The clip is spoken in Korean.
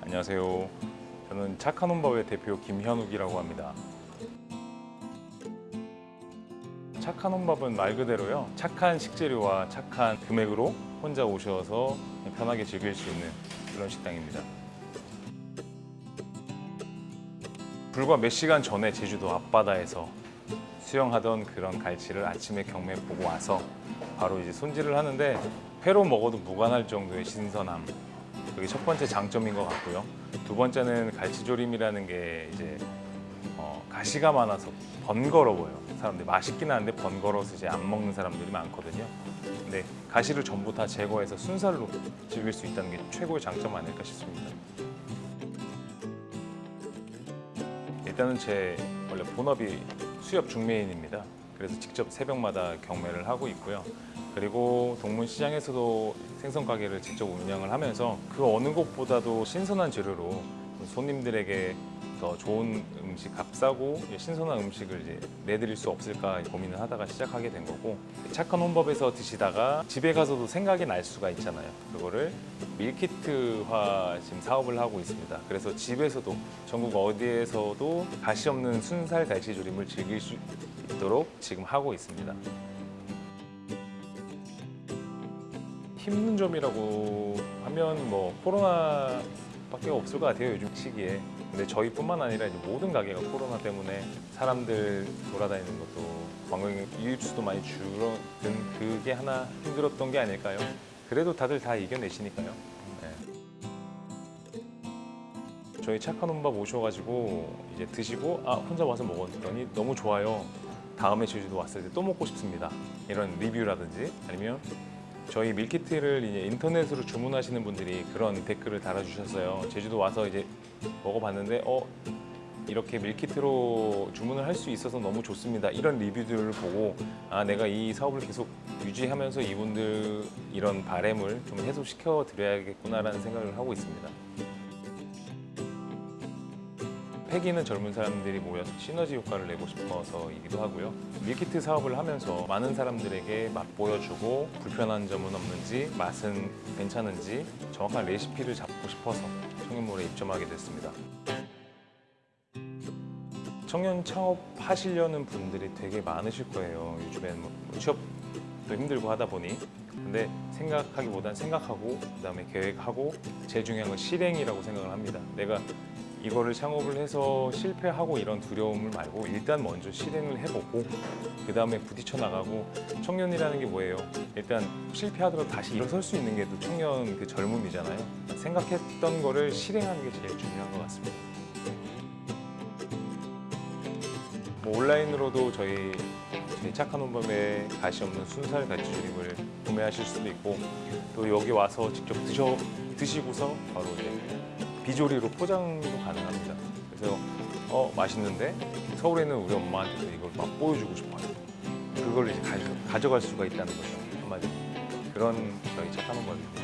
안녕하세요. 저는 착한 혼밥의 대표 김현욱이라고 합니다. 착한 혼밥은 말 그대로요. 착한 식재료와 착한 금액으로 혼자 오셔서 편하게 즐길 수 있는 그런 식당입니다. 불과 몇 시간 전에 제주도 앞바다에서 수영하던 그런 갈치를 아침에 경매 보고 와서 바로 이제 손질을 하는데 회로 먹어도 무관할 정도의 신선함 그게 첫 번째 장점인 것 같고요. 두 번째는 갈치조림이라는 게 이제 어, 가시가 많아서 번거로워요. 사람들이 맛있긴 한데 번거로워서 이제 안 먹는 사람들이 많거든요. 근데 가시를 전부 다 제거해서 순살로 즐길 수 있다는 게 최고의 장점 아닐까 싶습니다. 일단은 제 원래 본업이 수협 중매인입니다. 그래서 직접 새벽마다 경매를 하고 있고요. 그리고 동문시장에서도 생선 가게를 직접 운영을 하면서 그 어느 곳보다도 신선한 재료로 손님들에게 더 좋은 음식, 값싸고 신선한 음식을 이제 내드릴 수 없을까 고민을 하다가 시작하게 된 거고 착한 혼밥에서 드시다가 집에 가서도 생각이 날 수가 있잖아요. 그거를 밀키트화 지금 사업을 하고 있습니다. 그래서 집에서도 전국 어디에서도 가시 없는 순살 갈치조림을 즐길 수 있도록 지금 하고 있습니다. 힘든 점이라고 하면 뭐 코로나 밖에 없을 것 같아요 요즘 시기에 근데 저희뿐만 아니라 이제 모든 가게가 코로나 때문에 사람들 돌아다니는 것도 관광 이입수도 많이 줄어든 그게 하나 힘들었던 게 아닐까요? 그래도 다들 다 이겨내시니까요. 네. 저희 착한 혼밥 오셔가지고 이제 드시고 아 혼자 와서 먹었더니 너무 좋아요. 다음에 제주도 왔을 때 또 먹고 싶습니다. 이런 리뷰라든지 아니면 저희 밀키트를 이제 인터넷으로 주문하시는 분들이 그런 댓글을 달아주셨어요. 제주도 와서 이제 먹어봤는데 어 이렇게 밀키트로 주문을 할 수 있어서 너무 좋습니다. 이런 리뷰들을 보고 아 내가 이 사업을 계속 유지하면서 이분들 이런 바램을 좀 해소시켜 드려야겠구나라는 생각을 하고 있습니다. 패기는 젊은 사람들이 모여서 시너지 효과를 내고 싶어서이기도 하고요. 밀키트 사업을 하면서 많은 사람들에게 맛보여주고 불편한 점은 없는지 맛은 괜찮은지 정확한 레시피를 잡고 싶어서 청년몰에 입점하게 됐습니다. 청년 창업 하시려는 분들이 되게 많으실 거예요. 요즘엔 뭐 취업도 힘들고 하다 보니 근데 생각하기보단 생각하고 그 다음에 계획하고 제일 중요한 건 실행이라고 생각을 합니다. 내가 이거를 창업을 해서 실패하고 이런 두려움을 말고 일단 먼저 실행을 해보고 그 다음에 부딪혀 나가고 청년이라는 게 뭐예요? 일단 실패하더라도 다시 일어설 수 있는 게 또 청년 그 젊음이잖아요. 생각했던 거를 실행하는 게 제일 중요한 것 같습니다. 뭐 온라인으로도 저희 착한 혼밥에 가시 없는 순살 갈치조림을 구매하실 수도 있고 또 여기 와서 직접 드셔 드시고서 바로 이제 비조리로 포장도 가능합니다. 그래서 어 맛있는데 서울에 있는 우리 엄마한테도 이걸 막 보여주고 싶어요. 그걸 이제 가져, 가져갈 수가 있다는 거죠 한마디로 그런 저희 착한 혼밥입니다.